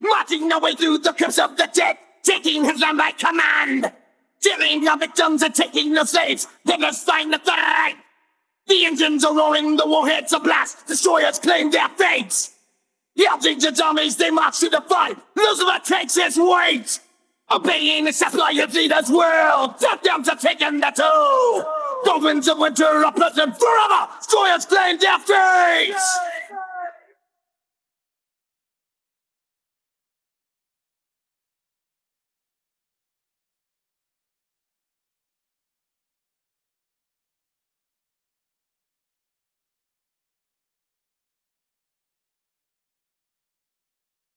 Marching our way through the curse of the dead, taking his land by command. Killing our victims and taking the slaves, let us find the fight. The engines are roaring, the warheads are blast, destroyers claim their fates. Yelping to dummies, they march to the fight. Lucifer takes his weight. Obeying the satellite leader's will, death dams are taking the toll. The winds of winter are present forever, destroyers claim their fates.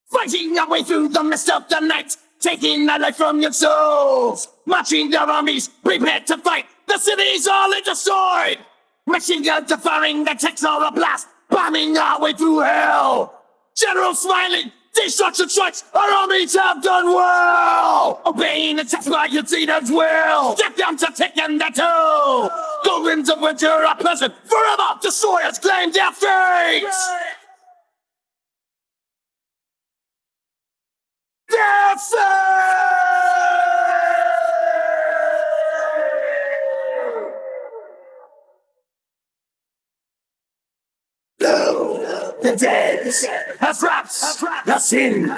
Fighting our way through the mist of the night, taking the life from your souls. Marching their armies, prepared to fight. The city's all destroyed. Machine guns are firing, the tanks are a blast, bombing our way through hell. General smiling, destruction strikes, our armies have done well. Obeying the text by your leaders will. Death down to taking the. The winds of winter are present forever. Destroyers claim their fate. The dead have wrapped the sin.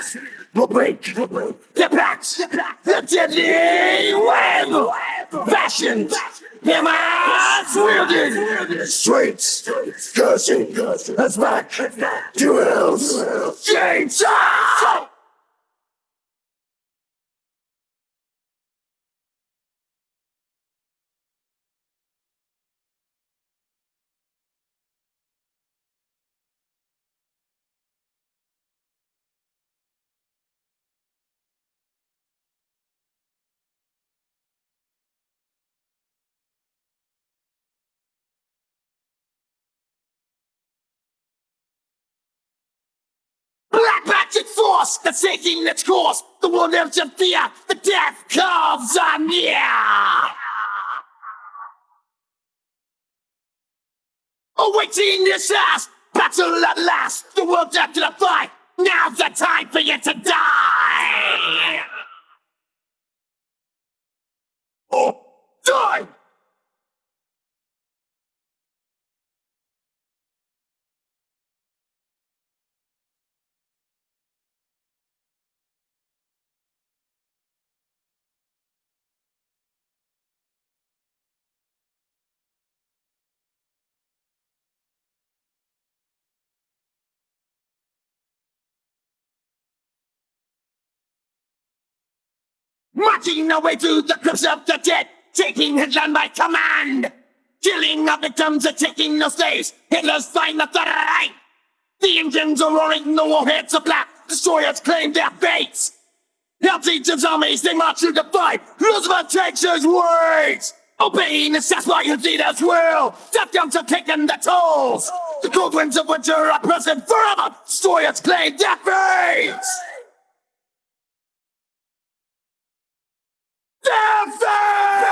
Will break the pact. The deadly web fashioned. Him as wielded. Streets cursing. Us back. To gates. Force that's taking its course. The world lives in fear. The death comes are near. Awaiting this last battle at last. The world's after the fight. Now's the time for you to die. Oh, die! Marching away through the crypts of the dead, taking his land by command. Killing our victims and taking no slaves, Hitler's find the third eye. The engines are roaring, the warheads are black, destroyers claim their fates. Help armies, they march to the fight, Roosevelt takes his words. Obeying the Sasquatch leaders will, death guns are taking the tolls. The cold winds of winter are present forever, destroyers claim their fates. Stafford!